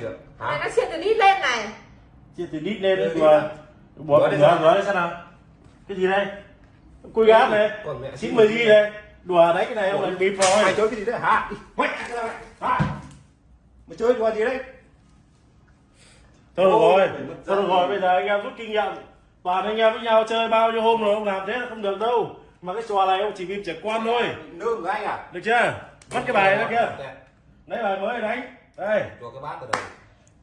chưa? Này hả nó chia từ đít lên này. Chia từ đít lên cái đi ngửa ngửa lên xem nào. Cái gì đây? Cùi gáp này. chín mươi gì đây. Đùa đấy cái này ông Ủa? lại bịp ai rồi chơi cái gì đấy? Hả? Hả? Mày chơi đùa gì đấy? Thôi được rồi. mất thôi được rồi bây giờ anh em rút kinh nghiệm. Toàn anh em với nhau chơi bao nhiêu hôm rồi ông làm thế là không được đâu. Mà cái trò này ông chỉ bịp trẻ con thôi. Nương của anh à? Được chưa? Bắt cái bài đó kia. lấy bài mới đánh đây cho cái bát vào đầu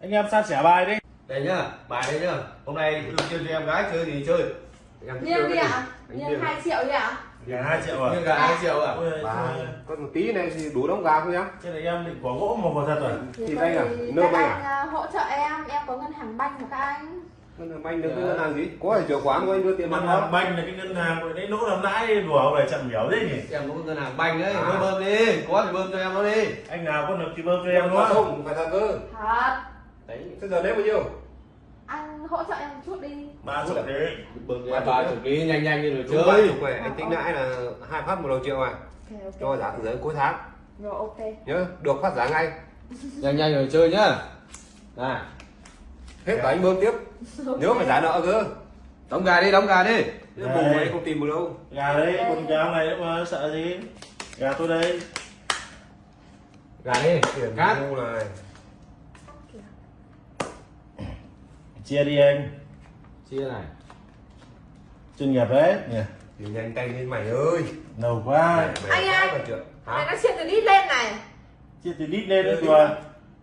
anh em san sẻ bài đi. Đây nhá bài đây nhá. Hôm nay được chơi cho em gái chơi thì chơi. Em Nghiêng chơi đi ạ? Nghiêng. 2 triệu đi ạ? Gà hai triệu à? Gà hai triệu à? Bà con một tí này thì đủ đóng gà không nhá. Cái này em định quả gỗ mà quả thật rồi. Thì có đây à? Nơ anh à, hỗ trợ em. Em có ngân hàng banh của các anh ngân hàng banh được cái ngân hàng gì? Có phải chìa khóa của anh? Đưa tiền ngân mặt hàng không banh là cái ngân hàng của đấy lỗ làm lãi đùa ông này chậm hiểu đấy nhỉ? Em có ngân hàng banh đấy À. bơm bơm đi có thì bơm cho em nó đi. Anh nào có được thì bơm cho em nữa không phải thật cơ. Thật. Đấy. Thế giờ lấy bao nhiêu? Anh hỗ trợ em một chút đi. Ba chục đấy Ba ba chục ký nhanh nhanh đi rồi chơi. chục này anh tính lãi là hai phát một đầu triệu à? Ok ok. Cho giá từ giới cuối tháng. Rồi ok. Nhớ được phát giá ngay. Nhanh nhanh rồi chơi nhá. Này hết anh bơm tiếp. Nhớ phải trả nợ cơ. Đóng gà đi đóng gà đi. Bù này không tìm được đâu. Gà đấy con gà này nữa mà sợ gì? Gà tôi đây. Gà đi. Tiền cát ngu này. Chia đi anh. Chia này. Chuyên nghiệp đấy. Nhỉ thì nhanh tay lên mày ơi. Lâu quá. Mày- mày Anh ơi. hả? Nó chia từ đít lên này. Chia từ đít lên Ừ, đùa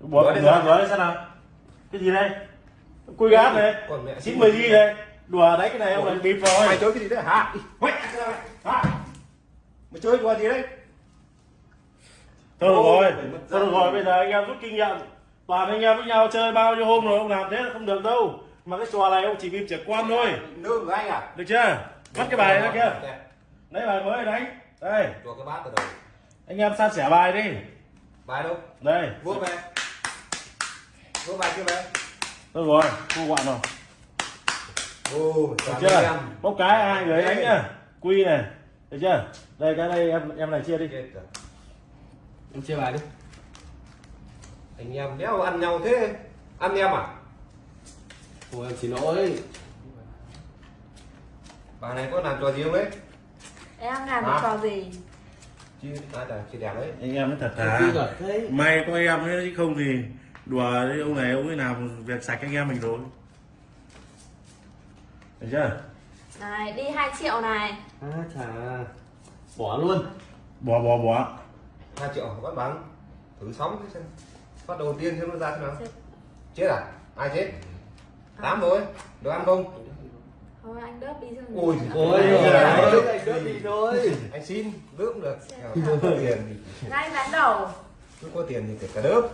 bỏ Nói ngửa sao? nào. Cái gì đây cùi gáp này chín mươi gì đây? Đùa đấy cái này ông lại bịp rồi. Chơi cái gì đấy? Hả? Mày. Chơi đùa gì đấy? Thôi được rồi. thôi được rồi bây giờ anh em rút kinh nghiệm. Toàn anh em với nhau chơi bao nhiêu hôm rồi ông làm thế là không được đâu. Mà cái trò này ông chỉ bịp trẻ con thôi. Nương của anh à? Được chưa? Bắt cái bài đó kia. lấy bài mới đánh đây. Cho cái bát đầu anh em san sẻ bài đi. Bài đâu? Đây. Vuốt về vuốt bài kia về thôi rồi thu gọn rồi. Ô được chưa? em. Bốc cái hai người đánh nhá? Quy này. Được chưa? Đây cái đây em em này chia đi. Em chia bài đi. Anh em đéo ăn nhau thế. Ăn em à? Thôi em xin lỗi. Bà này có làm trò gì không đấy? Em làm được Hả? trò gì? Chứ ai là chị đẹp đấy? Anh em nó thật thà may có em ấy chứ không thì đùa đấy ông này ông ấy làm việc sạch anh em mình rồi. Được chưa? Này đi 2 triệu này. À chà. Bỏ luôn. Bỏ bỏ bỏ. Hai triệu bắt bằng thử sóng xem. Phát đầu tiên xem nó ra thế nào. Chết. chết à? Ai chết? Tám rồi. Được ăn không? Thôi anh đớp đi cho Ôi, ôi Ôi, anh đỡ đi thôi. Anh xin đớp cũng được. Có tiền thì Ngay ván đầu. Cứ có tiền thì kể cả đớp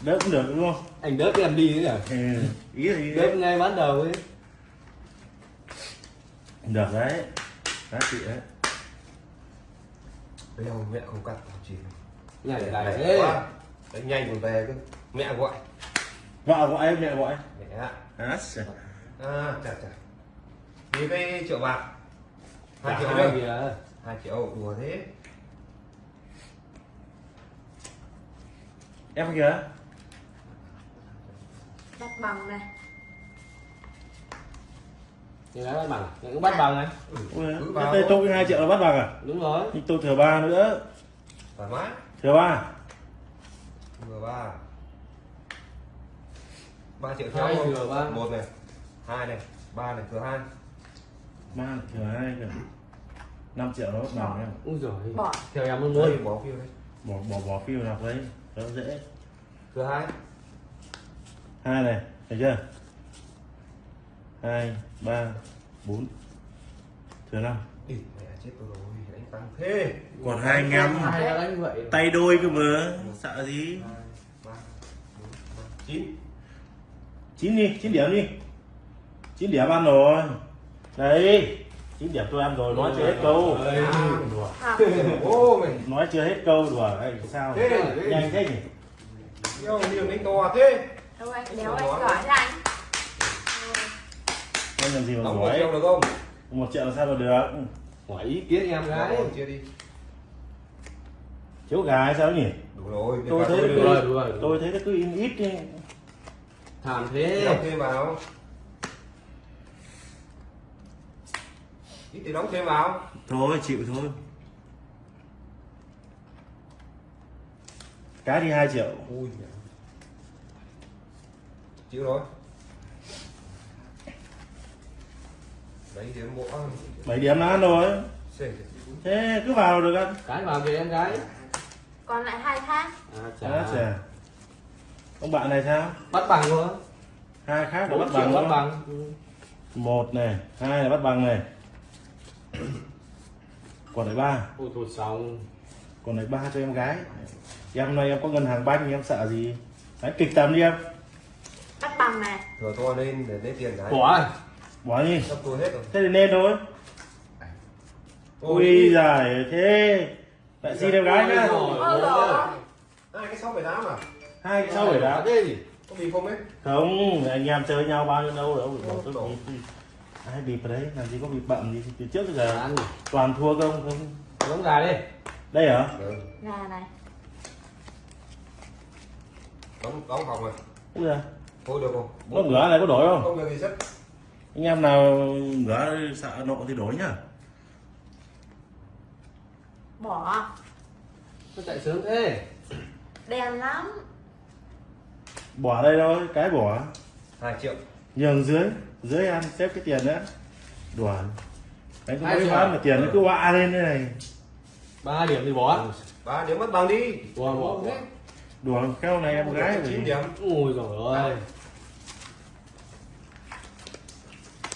đỡ cũng được đúng không? Anh đớp em đi nữa ừ. ý thì đớp ngay ban đầu ấy. Được đấy. Giá trị đấy. Bây giờ mẹ không cắt chỉ nhảy lại Đấy, đánh nhanh còn về cơ. Mẹ gọi. Vợ gọi em mẹ gọi. Mẹ ạ. À, à chà chà. Như cái triệu bạc. Hai triệu hai đâu. kìa hai triệu đùa thế. Em kìa Bắt bằng này thì đã bắt bằng. Nhận cũng bắt bằng này. Đây thôi. tôi hai triệu là bắt bằng à? Đúng rồi. Nhưng tôi thừa ba nữa. Thoải mái. Thừa ba. Vừa ba. Ba triệu theo thừa ba. một này. Hai này. Ba này thừa hai. Ba thừa hai kìa. Năm triệu nó bắt bằng em. Ui rồi Bỏ. Theo em luôn. Bỏ phiếu đấy. bỏ bỏ bỏ phiêu nào đấy nó dễ. Thừa hai hai này thấy chưa? Hai ba bốn. Thừa năm. Ý, mẹ chết tôi rồi đánh tăng thế. Còn hai anh em tay đôi cơ mà sợ gì? Chín. Chín đi chín điểm đi. Chín điểm ăn rồi. Đấy chín điểm tôi ăn rồi nói chưa hết câu. Đùa. Ô mày. Nói chưa hết câu đùa. Ấy sao? Nhanh thế nhỉ? Yêu nhiều đánh to thế Đâu anh? Đéo anh giỏi thế anh. Anh làm gì mà giỏi triệu được không? Một triệu làm sao mà được? Hỏi ý kiến em gái. chia đi. Thiếu gà hay sao nhỉ? Đủ rồi tôi thấy được rồi, được rồi. tôi thấy nó cứ in ít đi. Thảm Thì thế. Đóng thêm vào. Ít thì đóng thêm vào. Thôi chịu thôi. Cái đi 2 triệu. Ui chịu rồi. Đấy thì bộ 7 điểm là ăn rồi. Thế cứ vào được ăn cái vào kìa em gái. Còn lại hai thang. À, Đó, chà. chà. ông bạn này sao? Bắt bằng thôi hai khác là bắt bằng bắt bằng. Một này hai là bắt bằng này. Còn lại ba. Ôi thôi xong. Còn lại ba cho em gái. Em này em có ngân hàng banh em sợ gì? Đấy kịch tầm đi em thừa to lên để lấy tiền cái bỏ à? bỏ đi. Sắp tôi hết rồi. Thế thì nên thôi. Ui giời thế. Lại xin em gái nhá. Hai cái sáu bảy tám à? Hai cái sau bảy đá thế gì? Có bị không ấy? Không anh em chơi nhau bao nhiêu đâu đâu bỏ tôi bịp. đi. ai bịp đấy làm gì có bịp bậm gì. Từ trước tới giờ ăn toàn thua không không giống gà đi. Đây hả? Ừ. Gà này. Đóng đóng phòng rồi. Úi giời, thôi được không? Có ngửa này có đổi không? Không được gì rất anh em nào ngửa sợ nộ thì đổi nhá. Bỏ. Nó chạy sớm thế? Đen lắm. Bỏ đây thôi cái bỏ. Hai triệu. Nhường dưới dưới ăn xếp cái tiền nữa đùa. Đấy có Hai mấy bán mà tiền nó cứ họa lên thế này. Ba điểm thì bỏ. Ba điểm mất bằng đi. Bỏ bỏ đùa khéo này em gái chín thì điểm. Ôi rồi ơi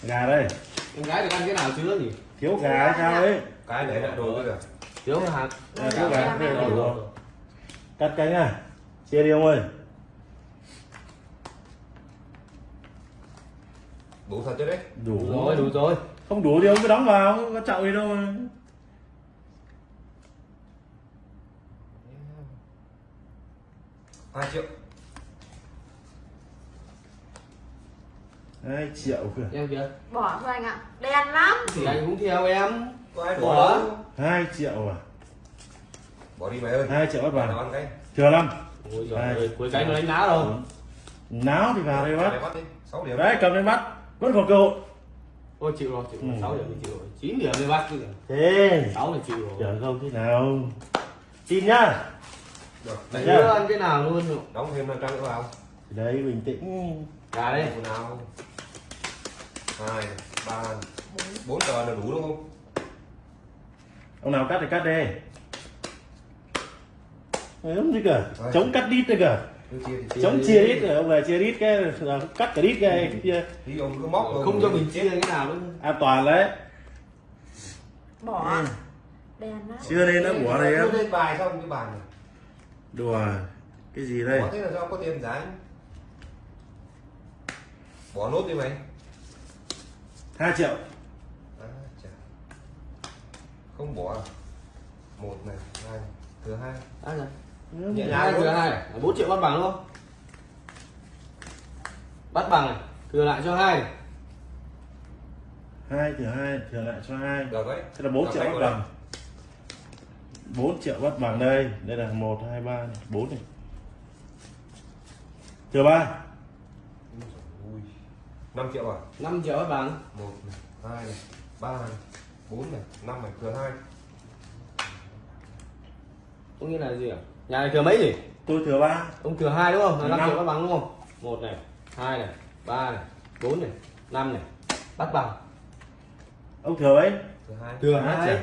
gà đây. Em gái được ăn cái nào chưa nhỉ? Thiếu gà hay sao ấy? Cái đấy là đồ bây giờ. Thiếu hạt à, thiếu gà là đủ rồi cắt cánh à chia đi ông ơi. Đủ thật chứ đấy? Đủ đủ rồi. đủ rồi. Không đủ thì ông cứ đóng vào có chậu gì đâu mà. hai triệu hai triệu kìa. Em kìa. Bỏ thôi anh ạ. Đen lắm. Thì anh cũng theo em. Có ai Bỏ. hai triệu à? Bỏ đi mày ơi. Hai triệu bắt vào. Ăn cái. Thừa năm ôi giời ơi cuối cái nó đánh đá đâu. Náo thì vào đây bắt. đấy cầm lên bắt. Vẫn còn cơ hội. Ôi chịu rồi chịu rồi. Ừ. sáu điểm thì chịu rồi. Chín điểm thì bắt chứ thế. Sáu thì chịu rồi. Chờ không thế nào. Tin nhá. Được Đấy, Nhá. chưa ăn cái nào luôn rồi. đóng thêm năm trăm nữa vào. Đấy bình tĩnh. Gà đây một nào hai ba bốn tờ là đủ đúng không? Ông nào cắt thì cắt đi. Đúng gì cả Rồi. chống cắt đít thì chia chống đi. chia đít rồi ông về chia đít cái là cắt cả đít cái kia thì ông cứ móc rồi không cho mình chia cái nào nữa an toàn đấy. Bỏ. Lắm. Chưa nên nó bỏ đây em Đưa lên bài xong cái bài này. Đùa cái gì đây? Bỏ thế là do có tiền giá bỏ nốt đi mày hai triệu. À, chà. không bỏ à? một này hai thừa hai. À. Nhẹ nhàng thừa hai. Bốn triệu bắt bằng luôn bắt bằng này thừa lại cho hai. Hai thừa hai thừa lại cho hai. Được đấy. Thế là bốn triệu bắt bằng. Bốn triệu bắt bằng đây. Đây là một hai ba bốn này. Thừa ba. 5 triệu à? Năm triệu bắt bằng một này hai này ba này bốn này năm này thừa hai. Có nghĩa là gì à nhà này thừa mấy nhỉ? Tôi thừa ba. Ông thừa hai đúng không? Là năm Năm. triệu bắt bằng đúng không? Một này hai này ba này bốn này năm này. Bắt bằng. Ông thừa mấy? Thừa hai. Thừa Hai. Hai. Triệu.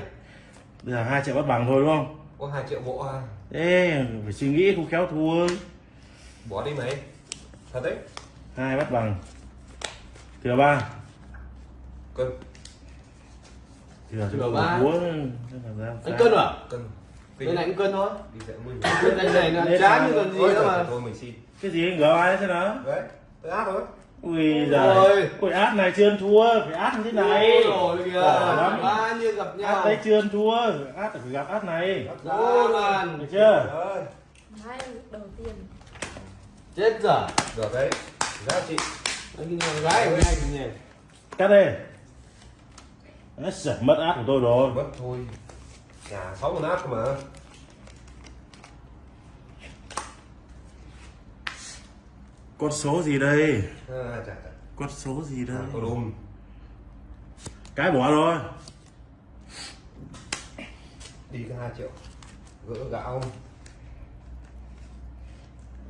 bây giờ hai triệu bắt bằng thôi đúng không? Có hai triệu bộ à? Ê, phải suy nghĩ không khéo thua. Bỏ đi mày thật đấy. Hai bắt bằng thừa ba. Cân. Thừa Thừa ba. anh cân à? Cân. Bên này cũng cân thôi. Bên này này chán sao? như còn gì thôi nữa thôi, mà. thôi mình xin. Cái gì ngửa ai thế nào đấy tôi áp rồi ui giời. ui át này chưa ăn thua phải át như thế này. Ôi kìa. Ba như gặp nhau. át đây chưa ăn thua át phải gặp át này. Ô loàn được chưa? Đấy đầu tiên. Chết dở được đấy. Giá trị Gái của nhỉ cắt đi Đấy, giời, mất át của tôi rồi. Mất thôi. Nhà sáu con áp mà. Con số gì đây? À, chả chả con số gì đây? À, cái bỏ rồi. Đi cái hai triệu. Gỡ gạo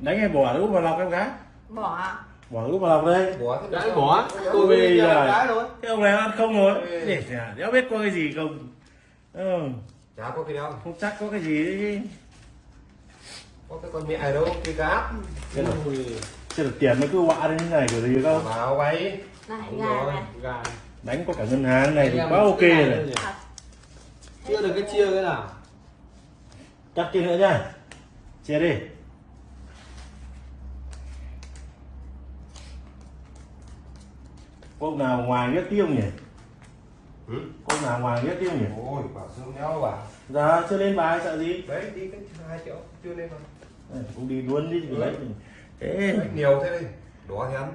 đánh em bỏ lúc vào lọc em gái. Bỏ ạ bỏ lúc vào lọc đây. Bỏ sao? bỏ. Ôi, Tôi Ôi, về giời. cái cái ông này ăn không rồi? Ê. để đéo biết có cái gì không? Ừ, chả có cái đâu. Không chắc có cái gì đấy có cái con mẹ đâu cái cáp cái này Ui, chứ được tiền nó cứ họa đến như này của gì không rồi, này. Gà đánh có cả ngân hàng này thì quá ok cái rồi chưa được cái chia cái nào. Chắc kia nữa nhá. Chia đi có ông nào ngoài biết tiêu nhỉ? Ừ? có ông nào ngoài biết tiêu nhỉ? Ôi bảo sương nhau bảo giờ chưa lên bài sợ gì? Đấy đi cái hai triệu chưa lên mà Đây, cũng đi luôn đi Ừ. lấy thế nhiều thế đỏ thì ăn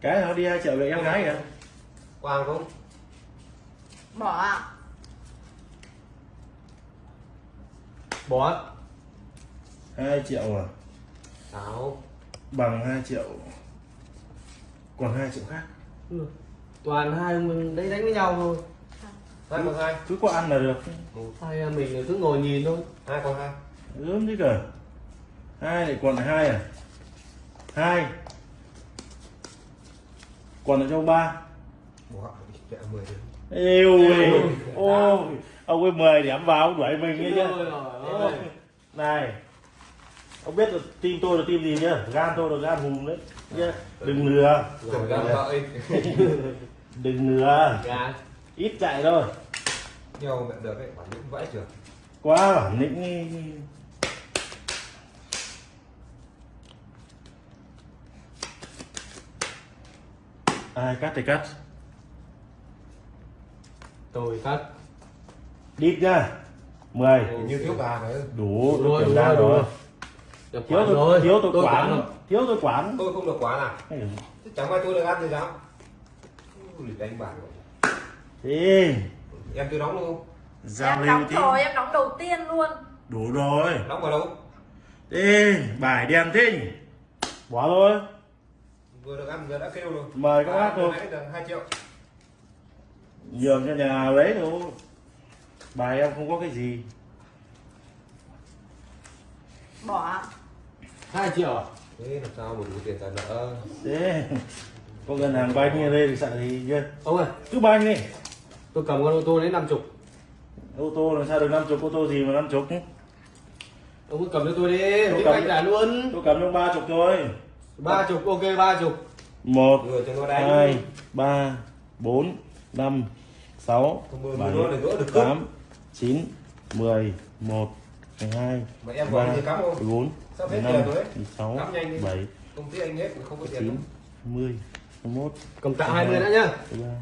cái nó đi hai triệu về em gái kìa quang không bỏ bỏ hai triệu à? Sáu. Bằng 2 triệu. Còn 2 triệu khác. Ừ. toàn hai mình đấy đánh với nhau thôi. Hai con hai. Cứ có ăn là được. Một hai em mình cứ ngồi nhìn thôi. Hai con hai. Ướm chứ cả hai lại còn hai à? Hai. Còn cho ông ba mười yêu ơi ô ông ấy 10 điểm vào ông đuổi mình ấy chứ. Ôi này ông biết là team tôi là team gì nhá? Gan tôi là gan hùm đấy nhá. Đừng lừa. Đừng lừa. Ít chạy thôi. Nhiều mẹ được đấy bản lĩnh vãi trường quá bản lĩnh ai cắt thì cắt tôi cắt đít nhá. 10 như thiếu gà đấy đủ rồi, kiểm đủ tra rồi, đủ rồi. rồi. Thiếu tôi thiếu tôi Tôi quản. rồi. thiếu tôi quản. Tôi không được quá nào Ê, Chứ chẳng phải tôi được ăn thì sao? Đánh bạc rồi. thì em chưa đóng luôn. Giao em đóng tí. rồi em đóng đầu tiên luôn. Đủ rồi. Đóng vào đâu? Đi bài đèn thinh. Bỏ thôi. Vừa được ăn vừa đã kêu rồi. Mời các bác luôn. được hai triệu nhường cho nhà nào lấy thôi. Bài em không có cái gì. Bỏ hai triệu à? Thế làm sao mà đủ tiền trả nợ? Thế có ngân hàng banh như đây thì sợ gì chứ? Ông ơi. Cứ banh đi. Tôi cầm con ô tô đến năm chục. Ô tô làm sao được năm chục? Ô tô gì mà năm chục? Ông cứ cầm cho tôi đi. Tôi cầm. trả luôn. tôi cầm trong ba chục thôi. Ba chục ok ba chục. Một cho hai ba bốn năm sáu Không mười, bảy mười nó để gỡ được cướp. tám chín mười một mười hai mà em gọi ba thì cắm không? mười bốn Sắp mười hết lăm tiền rồi đấy. mười sáu Cắm nhanh đi. bảy công ty anh hết không có mười tiền chín đâu. mười mười một cầm trả hai mươi đã nhá. mười ba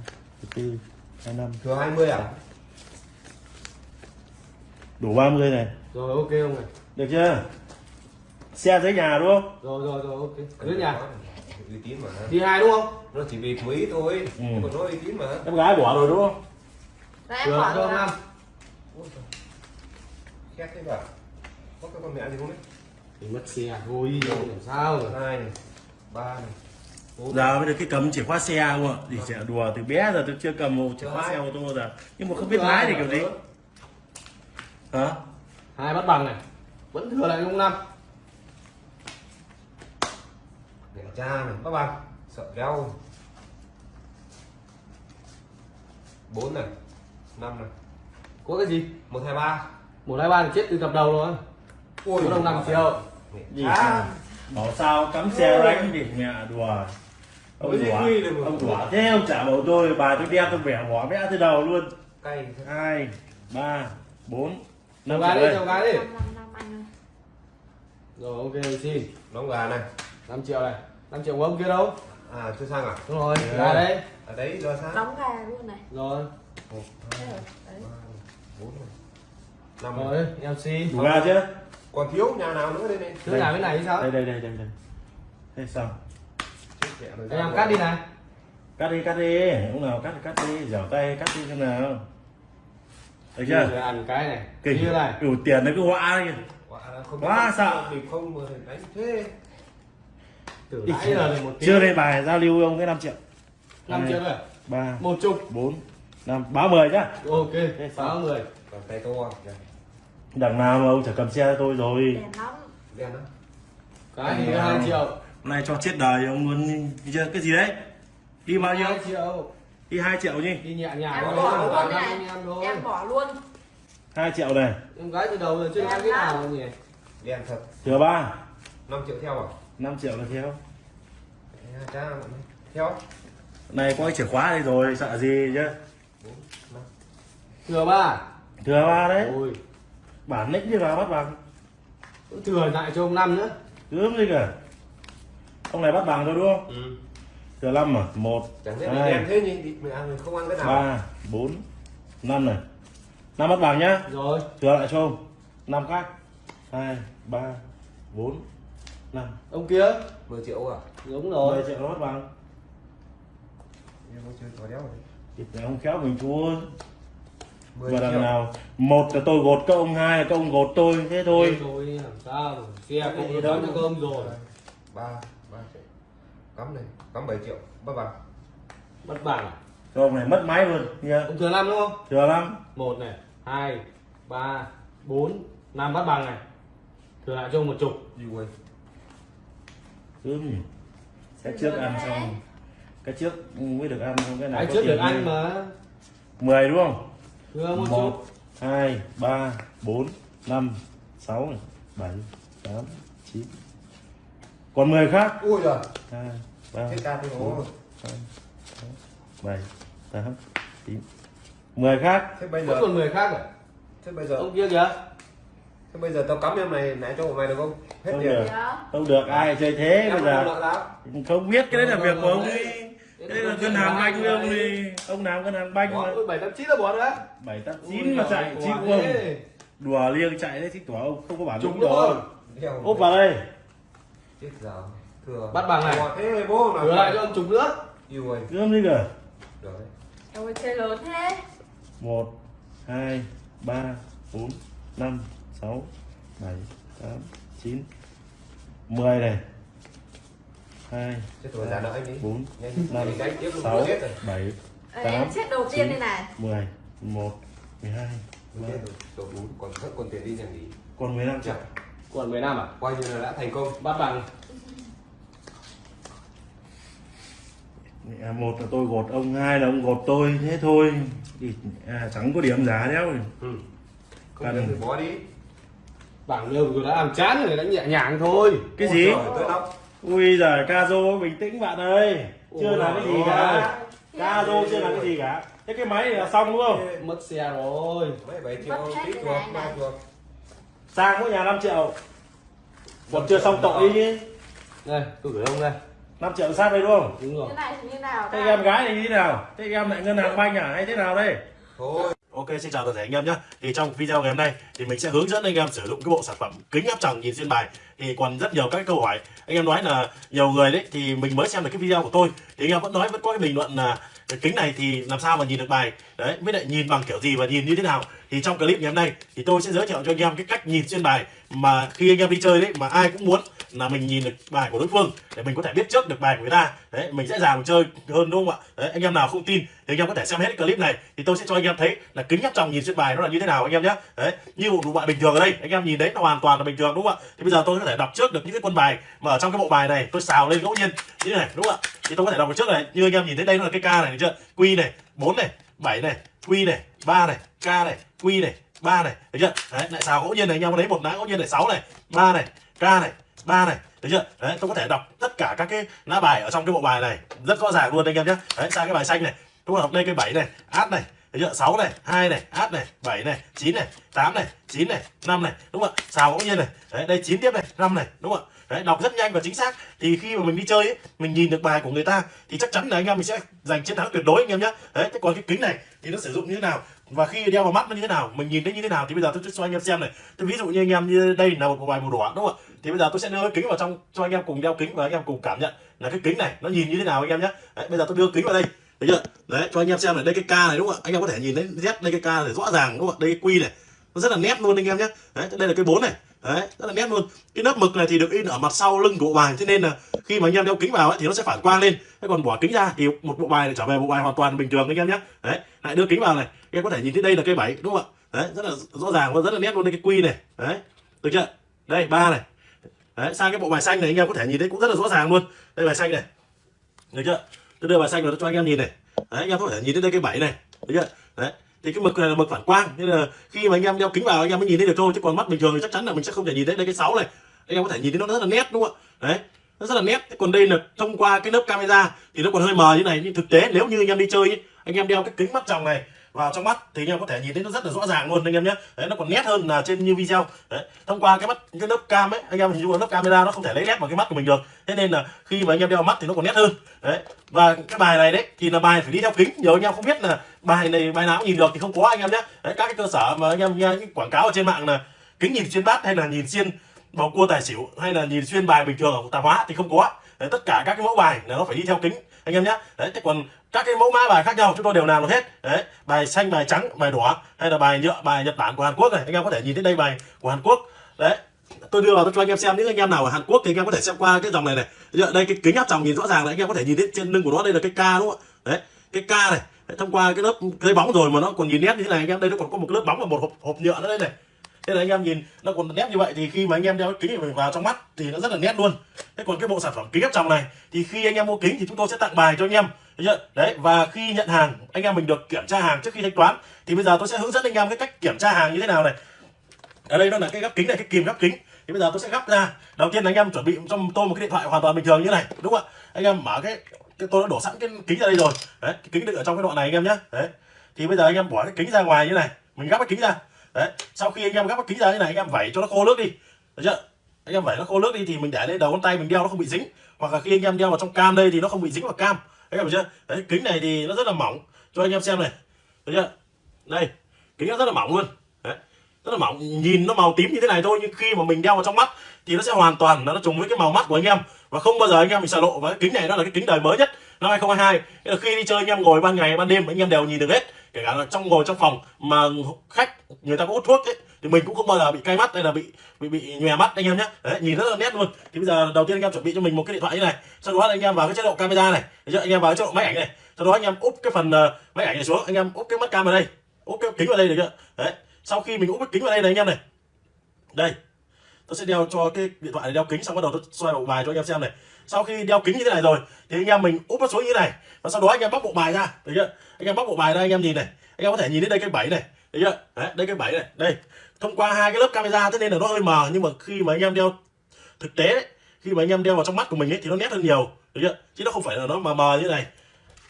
mười bốn hai năm. Thừa 20 à? Đủ 30 này. Rồi ok ông này. Được chưa? Xe dưới nhà đúng không? Rồi rồi rồi ok. Dưới nhà uy tín mà đi hai đúng không? Nó chỉ vì quý thôi. Ừ. nhưng mà nó uy tín mà em gái bỏ rồi đúng không? Đấy em bỏ rồi. năm khét thế cả có cái con mẹ gì không đấy thì mất xe thôi làm sao rồi? Hai này ba này giờ mới được cái cầm chìa khóa xe không ạ? Thì sẽ đùa từ bé giờ tôi chưa cầm một chìa khóa xe ô tô giờ. Nhưng mà không biết lái thì kiểu gì? hả? Hai bắt bằng này. Vẫn thừa lại ông năm cha này các bạn sợ đeo bốn này năm này. Có cái gì? Một hai ba. Một hai ba thì chết từ tập đầu rồi. Ui có đồng năm triệu gì sao bảo sao cắm xe đánh thì mẹ đùa. Ông đi đùa. ông đùa. Thế ông trả bảo tôi bà tôi đem tôi bẻ bỏ vẽ từ đầu luôn. Cay thế. hai ba bốn năm gái đi đi. Năm anh ơi rồi ok xin. Đóng gà này. 5 triệu này 5 triệu của ông kia đâu. À chưa sang à? Đúng rồi Ừ. gà đây ở đấy giờ sang đóng gà luôn này? Rồi. Một hai rồi, đấy. ba bốn năm. Rồi em xin. Đủ ra chưa? Còn thiếu nhà nào nữa đây này? Thứ nhà bên này thì sao? Đây đây đây đây đây. Thế sao rồi, em ra cắt đi rồi. này. Cắt đi cắt đi. Ông nào cắt cắt đi. Dẻo tay cắt đi xem nào. Được chưa Rồi ăn cái này. Kinh như này. Đủ tiền đấy cứ họa đi. Quá, không Quá sợ. Mình không đánh thế từ nãy giờ là một tiếng chưa đây bài giao lưu ông cái 5 triệu. Năm triệu rồi ba một chục. bốn năm báo mười nhá. Ok sáu người Còn tay to kìa. đằng nào mà ông chả cầm xe cho tôi rồi. Đèn lắm Đen đó cái thì hai triệu. Hôm nay cho chết đời ông chưa cái gì đấy? Đi bao nhiêu? Hai triệu. Đi 2 triệu nhỉ đi nhẹ nhàng em bỏ luôn này. em thôi. Em bỏ luôn. 2 triệu này. Em gái từ đầu giờ chưa ăn cái lắm. nào nhỉ? Đen thật. Thừa ba. 5 triệu theo à 5 triệu là theo. Theo này có cái chìa khóa đây rồi sợ gì chứ? Thừa ba. Thừa ba đấy. Ôi. Bản lĩnh đi vào bắt bằng. Thừa lại cho ông năm nữa. Gớm gì cả. Ông này bắt bằng rồi đúng không? Ừ. thừa năm à một Chẳng biết là hai thế nhỉ? Mình ăn mình không ăn cái nào ba bốn năm này. Năm bắt bằng nhá. Rồi. Thừa lại cho ông. Năm khác. Hai ba bốn năm ông kia? 10 triệu à? Đúng mười rồi triệu nó bắt bằng Em có chơi có đéo rồi. Thì phải ông khéo mình thua. 10 và đằng nào một là tôi gột các ông hai là các ông gột tôi thế thôi. Thôi làm sao xe Cái cũng đâu. cho cơm rồi. Ba ba triệu. Cắm này cắm 7 triệu. Bắt bằng bắt bảng cho ông này mất máy luôn nha ông thừa năm đúng không? Thừa lắm một này hai ba bốn năm bắt bằng này. Thừa lại cho ông một chục. Đi quay nhỉ cái trước ăn xong cái trước mới được ăn xong cái này cái có trước được ăn mà. 10 đúng không? Một hai ba bốn năm sáu bảy tám chín. Còn 10 khác. Ui giời. Hai ba bốn nó năm sáu bảy tám chín. Mười khác. Thế bây giờ còn người khác à? Thế bây giờ ông kia kìa thế bây giờ tao cắm em này nãy cho mày được không? Hết Không tiền. được. Dạ. không được. Ai chơi thế em bây không giờ? không biết. Cái đấy là việc của ông. Cái đấy là ngân hàng banh với ông đi. Ông làm ngân hàng banh mà. Bảy tám chín là bỏ nữa bảy tám chín mà chạy chịu ông. đùa liêng chạy đấy chứ tủa ông. Không có lĩnh đúng rồi. Úp vào đây. Chết giờ thừa. Bắt bằng này. Thế bố thừa lại cho ông chục nữa. Yêu ơi. Gươm đi kìa được Ôi chơi lớn thế. Một hai ba bốn năm sáu bảy tám chín. Mười này. Hai chết rồi giả nợ anh đi. bốn nhanh năm nhanh đánh tiếp luôn sáu chết đầu tiên đây này. mười một mười hai Đúng chết rồi. Đầu bốn còn vẫn còn tiền đi nhà nghỉ. Còn mười lăm triệu Chắc còn 10 năm à? Coi như là đã thành công. Bắt bằng. À, một là tôi gột ông hai là ông gột tôi thế thôi. Thì à, chẳng có điểm giá đéo. Ừ. Cần. bỏ đi bảng nhiều rồi đã làm chán rồi đánh nhẹ nhàng thôi. Cái Ôi gì tôi đọc ui giời Kazo bình tĩnh bạn ơi. Chưa Ôi làm cái gì cả. ơi. Kazo chưa làm cái gì cả. Thế cái máy này là xong đúng không? Mất xe rồi. Mấy bảy triệu Mất hết tí ba này. chuộc sang mỗi nhà 5 triệu. Còn chưa xong tội chứ đây tôi gửi ông đây. 5 triệu sát đây đúng không? Đúng rồi. Như này thì như nào thế em gái này như thế nào? Thế em lại ngân hàng banh à? Hay thế nào đây? Thôi Ok, xin chào toàn thể anh em nhé. Thì trong video ngày hôm nay thì mình sẽ hướng dẫn anh em sử dụng cái bộ sản phẩm kính áp tròng nhìn xuyên bài. Thì còn rất nhiều các câu hỏi. Anh em nói là nhiều người đấy thì mình mới xem được cái video của tôi. Thì anh em vẫn nói, vẫn có cái bình luận là cái kính này thì làm sao mà nhìn được bài? Đấy, với lại nhìn bằng kiểu gì và nhìn như thế nào? Thì trong clip ngày hôm nay thì tôi sẽ giới thiệu cho anh em cái cách nhìn xuyên bài Mà khi anh em đi chơi đấy mà ai cũng muốn là mình nhìn được bài của đối phương, để mình có thể biết trước được bài của người ta. Đấy, mình dễ dàng chơi hơn, đúng không ạ? Đấy, anh em nào không tin thì anh em có thể xem hết cái clip này, thì tôi sẽ cho anh em thấy là kính áp tròng nhìn xuyên bài nó là như thế nào, anh em nhé đấy, như một bộ bài bình thường ở đây, anh em nhìn đấy nó hoàn toàn là bình thường, đúng không ạ? Thì bây giờ tôi có thể đọc trước được những cái quân bài mà ở trong cái bộ bài này, tôi xào lên ngẫu nhiên. Như thế này, đúng không ạ? Thì tôi có thể đọc trước này, như anh em nhìn thấy đây nó là cái k này, được chưa? Q này 4 này 7 này, Q này 3 này, k này, Q này 3 này thấy chưa? Đấy, lại xào ngẫu nhiên này, anh em lấy một lá ngẫu nhiên này 6 này 3 này, k này 3 này thấy chưa? Đấy, tôi có thể đọc tất cả các cái lá bài ở trong cái bộ bài này rất rõ ràng luôn anh em nhé. Đấy, sang cái bài xanh này, tôi có đọc đây cái bảy này, át này thấy chưa? 6 này 2 này át này 7 này 9 này 8 này 9 này 5 này đúng không ạ? Xào ngẫu nhiên này. Đấy đây 9 tiếp này 5 này đúng không ạ? Đấy đọc rất nhanh và chính xác. Thì khi mà mình đi chơi ấy, mình nhìn được bài của người ta thì chắc chắn là anh em mình sẽ giành chiến thắng tuyệt đối anh em nhé đấy thế còn cái kính này thì nó sử dụng như thế nào? Và khi đeo vào mắt nó như thế nào? Mình nhìn thấy như thế nào? Thì bây giờ tôi sẽ cho anh em xem này. Tôi ví dụ như anh em như đây là một bài màu đỏ đúng không ạ? Thì bây giờ tôi sẽ đưa cái kính vào trong cho anh em cùng đeo kính và anh em cùng cảm nhận là cái kính này nó nhìn như thế nào anh em nhé đấy, bây giờ tôi đưa kính vào đây thấy chưa? Đấy cho anh em xem này đây cái ca này đúng không ạ? Anh em có thể nhìn thấy z đây cái ca này rõ ràng đúng không ạ? Đây cái quy này nó rất là nét luôn anh em nhé. Đấy đây là cái bốn này. Đấy rất là nét luôn. Cái lớp mực này thì được in ở mặt sau lưng của bộ bài thế nên là khi mà anh em đeo kính vào ấy, thì nó sẽ phản quang lên. Thế còn bỏ kính ra thì một bộ bài này trở về bộ bài hoàn toàn bình thường anh em nhé. Đấy lại đưa kính vào này. Anh em có thể nhìn thấy đây là cây bảy đúng không ạ? Đấy rất là rõ ràng và rất là nét luôn đây cái quy này. Đấy được chưa? Đây ba này. Đấy sang cái bộ bài xanh này anh em có thể nhìn thấy cũng rất là rõ ràng luôn. Đây bài xanh này. Được chưa? Tôi đưa bài xanh vào cho anh em nhìn này. Đấy anh em có thể nhìn thấy đây cái bảy này. Được chưa? Đấy thì cái mực này là mực phản quang. Nên là khi mà anh em đeo kính vào anh em mới nhìn thấy được thôi. Chứ còn mắt bình thường thì chắc chắn là mình sẽ không thể nhìn thấy đây cái sáu này. Anh em có thể nhìn thấy nó rất là nét đúng không ạ? Đấy nó rất là nét. Còn đây là thông qua cái lớp camera thì nó còn hơi mờ như này. Nhưng thực tế nếu như anh em đi chơi ấy, anh em đeo cái kính mắt tròng này vào trong mắt thì anh em có thể nhìn thấy nó rất là rõ ràng luôn anh em nhé. Đấy nó còn nét hơn là trên như video. Đấy thông qua cái mắt cái lớp cam ấy anh em hình dung là lớp camera nó không thể lấy nét vào cái mắt của mình được. Thế nên là khi mà anh em đeo mắt thì nó còn nét hơn. Đấy và cái bài này đấy thì là bài phải đi theo kính. Nhiều anh em không biết là bài này bài nào cũng nhìn được thì không có anh em nhé. Đấy các cái cơ sở mà anh em nghe những quảng cáo ở trên mạng là kính nhìn xuyên bát hay là nhìn xuyên bầu cua tài xỉu hay là nhìn xuyên bài bình thường ở tạp hóa thì không có. Đấy, tất cả các cái mẫu bài là nó phải đi theo kính anh em nhé. Đấy thế còn các cái mẫu mã bài khác nhau chúng tôi đều làm được hết. Đấy bài xanh bài trắng bài đỏ hay là bài nhựa bài nhật bản của hàn quốc này. Anh em có thể nhìn thấy đây bài của hàn quốc. Đấy tôi đưa vào cho anh em xem. Những anh em nào ở hàn quốc thì anh em có thể xem qua cái dòng này này. Đây cái kính áp tròng nhìn rõ ràng là anh em có thể nhìn thấy trên lưng của nó đây là cái ca đúng không ạ? Đấy cái ca này. Đấy, thông qua cái lớp cái bóng rồi mà nó còn nhìn nét như thế này anh em đây nó còn có một cái lớp bóng và một hộp, hộp nhựa nữa đây này. Thế là anh em nhìn nó còn nét như vậy thì khi mà anh em đeo cái kính mình vào trong mắt thì nó rất là nét luôn. Thế còn cái bộ sản phẩm kính áp tròng này thì khi anh em mua kính thì chúng tôi sẽ tặng bài cho anh em chưa? đấy và khi nhận hàng anh em mình được kiểm tra hàng trước khi thanh toán thì bây giờ tôi sẽ hướng dẫn anh em cái cách kiểm tra hàng như thế nào này. Ở đây nó là cái gắp kính này cái kìm gắp kính. Thì bây giờ tôi sẽ gắp ra. Đầu tiên anh em chuẩn bị cho tôi một cái điện thoại hoàn toàn bình thường như này đúng không ạ? Anh em mở cái, cái tôi đã đổ sẵn cái kính ra đây rồi. Đấy cái kính đựng ở trong cái đoạn này anh em nhé đấy. Thì bây giờ anh em bỏ cái kính ra ngoài như này. Mình gắp cái kính ra. Đấy sau khi anh em gắp cái kính ra như này anh em vẩy cho nó khô nước đi. Được chưa? Anh em vẩy nó khô nước đi thì mình để lên đầu ngón tay mình đeo nó không bị dính. Hoặc là khi anh em đeo vào trong cam đây thì nó không bị dính vào cam anh em chưa? Đấy, kính này thì nó rất là mỏng. Cho anh em xem này. Thấy chưa? Đây, kính nó rất là mỏng luôn. Đấy, rất là mỏng. Nhìn nó màu tím như thế này thôi, nhưng khi mà mình đeo vào trong mắt thì nó sẽ hoàn toàn nó trùng với cái màu mắt của anh em. Và không bao giờ anh em bị sợ lộ. Và cái kính này nó là cái kính đời mới nhất năm 2022 Thế là khi đi chơi, anh em ngồi ban ngày, ban đêm, anh em đều nhìn được hết. Kể cả là trong, ngồi trong phòng mà khách, người ta có hút thuốc ấy thì mình cũng không bao giờ bị cay mắt hay là bị bị bị nhòe mắt anh em nhé đấy nhìn rất là nét luôn. Thì bây giờ đầu tiên anh em chuẩn bị cho mình một cái điện thoại như này. Sau đó anh em vào cái chế độ camera này. Được anh em vào cái chế độ máy ảnh này. Sau đó anh em úp cái phần uh, máy ảnh này xuống. Anh em úp cái mắt cam vào đây. Úp cái kính vào đây được chưa? Đấy. Sau khi mình úp cái kính vào đây này anh em này. Đây. Tôi sẽ đeo cho cái điện thoại này đeo kính xong bắt đầu tôi xoay bộ bài cho anh em xem này. Sau khi đeo kính như thế này rồi thì anh em mình úp nó xuống như thế này. Và sau đó anh em bóc bộ bài ra. Được chưa? Anh em bóc bộ bài ra anh em nhìn này. Anh em có thể nhìn thấy đây cái bảy này. Được chưa? Đấy đây cái bảy này. Đây thông qua hai cái lớp camera thế nên là nó hơi mờ nhưng mà khi mà anh em đeo thực tế ấy, khi mà anh em đeo vào trong mắt của mình ấy thì nó nét hơn nhiều được chưa? Chứ nó không phải là nó mờ mờ như này.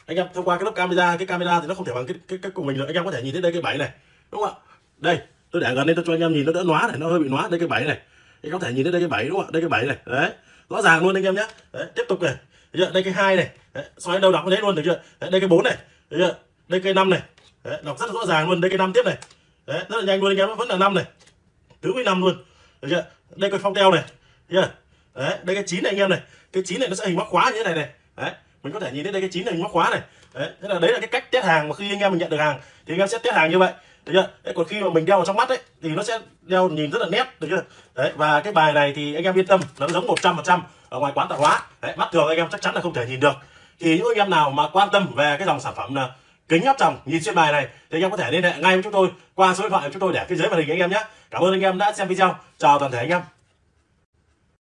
Anh em thông qua cái lớp camera cái camera thì nó không thể bằng cái cái, cái của mình được. Anh em có thể nhìn thấy đây cái bảy này đúng không ạ? Đây tôi để gần đây tôi cho anh em nhìn nó đỡ nóa này nó hơi bị nóa đây cái bảy này. Anh có thể nhìn thấy đây cái bảy đúng không ạ? Đây cái bảy này đấy. Rõ ràng luôn anh em nhé đấy, tiếp tục này được chưa? đây cái hai này đấy, xoay đầu đọc có thấy luôn được chưa? Đấy, đây cái bốn này được chưa? Đây cái năm này đấy, đọc rất rõ ràng luôn đây cái năm tiếp này đấy, rất là nhanh luôn anh em vẫn là năm này. Tứ với năm luôn. Được chưa? Đây cái phong teo này. Chưa? Đấy đây cái chín này anh em này. Cái chín này nó sẽ hình móc khóa như thế này này. Đấy mình có thể nhìn thấy đây cái chín này hình móc khóa này. Đấy thế là đấy là cái cách test hàng mà khi anh em mình nhận được hàng thì anh em sẽ test hàng như vậy. Được chưa? Đấy, còn khi mà mình đeo vào trong mắt ấy thì nó sẽ đeo nhìn rất là nét được chưa? Đấy và cái bài này thì anh em yên tâm nó giống một trăm phần trăm ở ngoài quán tạp hóa. Đấy, mắt thường anh em chắc chắn là không thể nhìn được. Thì những anh em nào mà quan tâm về cái dòng sản phẩm là kính áp tròng nhìn xuyên bài này, thì anh em có thể liên hệ ngay với chúng tôi qua số điện thoại của chúng tôi để phía dưới màn hình anh em nhé. Cảm ơn anh em đã xem video. Chào toàn thể anh em.